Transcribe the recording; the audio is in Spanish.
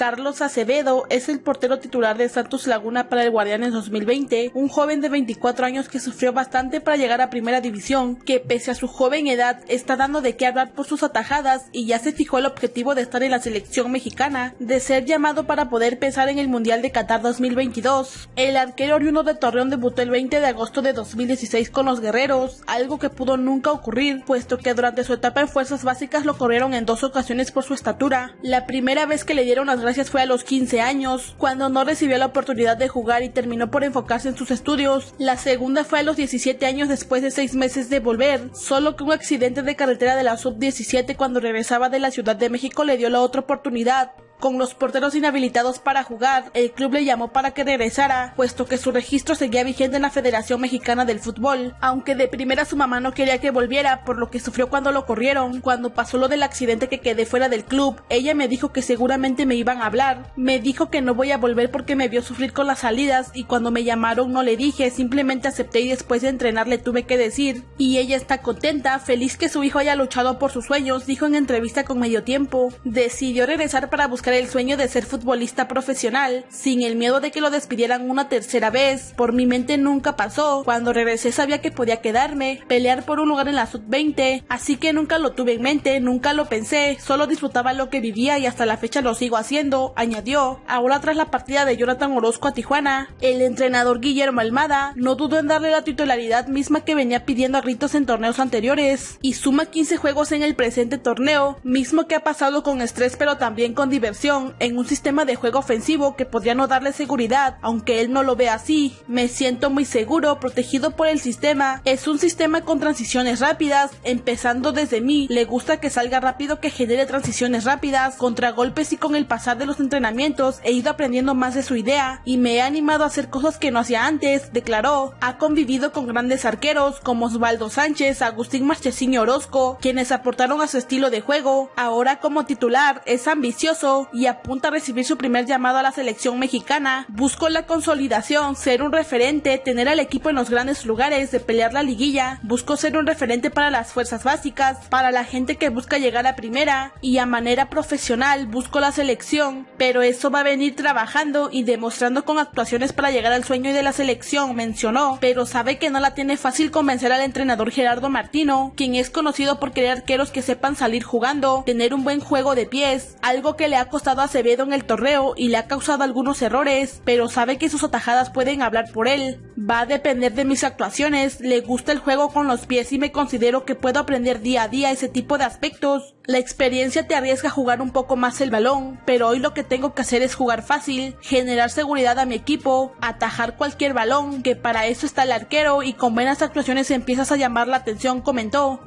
Carlos Acevedo es el portero titular de Santos Laguna para el Guardianes 2020, un joven de 24 años que sufrió bastante para llegar a primera división, que pese a su joven edad está dando de qué hablar por sus atajadas y ya se fijó el objetivo de estar en la selección mexicana, de ser llamado para poder pensar en el Mundial de Qatar 2022. El arquero oriundo de Torreón debutó el 20 de agosto de 2016 con los guerreros, algo que pudo nunca ocurrir, puesto que durante su etapa en fuerzas básicas lo corrieron en dos ocasiones por su estatura. La primera vez que le dieron las gracias fue a los 15 años, cuando no recibió la oportunidad de jugar y terminó por enfocarse en sus estudios. La segunda fue a los 17 años después de 6 meses de volver, solo que un accidente de carretera de la sub-17 cuando regresaba de la Ciudad de México le dio la otra oportunidad. Con los porteros inhabilitados para jugar, el club le llamó para que regresara, puesto que su registro seguía vigente en la Federación Mexicana del Fútbol, aunque de primera su mamá no quería que volviera por lo que sufrió cuando lo corrieron. Cuando pasó lo del accidente que quedé fuera del club, ella me dijo que seguramente me iban a hablar. Me dijo que no voy a volver porque me vio sufrir con las salidas y cuando me llamaron no le dije, simplemente acepté y después de entrenar le tuve que decir. Y ella está contenta, feliz que su hijo haya luchado por sus sueños, dijo en entrevista con Medio Tiempo. Decidió regresar para buscar el sueño de ser futbolista profesional, sin el miedo de que lo despidieran una tercera vez. Por mi mente nunca pasó. Cuando regresé sabía que podía quedarme, pelear por un lugar en la sub-20, así que nunca lo tuve en mente, nunca lo pensé, solo disfrutaba lo que vivía y hasta la fecha lo sigo haciendo, añadió. Ahora tras la partida de Jonathan Orozco a Tijuana, el entrenador Guillermo Almada no dudó en darle la titularidad misma que venía pidiendo a gritos en torneos anteriores, y suma 15 juegos en el presente torneo, mismo que ha pasado con estrés pero también con diversión en un sistema de juego ofensivo que podría no darle seguridad, aunque él no lo ve así. Me siento muy seguro, protegido por el sistema. Es un sistema con transiciones rápidas, empezando desde mí. Le gusta que salga rápido, que genere transiciones rápidas, contragolpes y con el pasar de los entrenamientos he ido aprendiendo más de su idea y me he animado a hacer cosas que no hacía antes, declaró. Ha convivido con grandes arqueros como Osvaldo Sánchez, Agustín Marchesín y Orozco, quienes aportaron a su estilo de juego. Ahora como titular es ambicioso y apunta a recibir su primer llamado a la selección mexicana. Busco la consolidación, ser un referente, tener al equipo en los grandes lugares, de pelear la liguilla. Busco ser un referente para las fuerzas básicas, para la gente que busca llegar a primera y a manera profesional busco la selección, pero eso va a venir trabajando y demostrando con actuaciones para llegar al sueño de la selección, mencionó, pero sabe que no la tiene fácil convencer al entrenador Gerardo Martino, quien es conocido por querer arqueros que sepan salir jugando, tener un buen juego de pies, algo que le ha costado a Acevedo en el torneo y le ha causado algunos errores, pero sabe que sus atajadas pueden hablar por él. Va a depender de mis actuaciones, le gusta el juego con los pies y me considero que puedo aprender día a día ese tipo de aspectos. La experiencia te arriesga a jugar un poco más el balón, pero hoy lo que tengo que hacer es jugar fácil, generar seguridad a mi equipo, atajar cualquier balón, que para eso está el arquero y con buenas actuaciones empiezas a llamar la atención, comentó.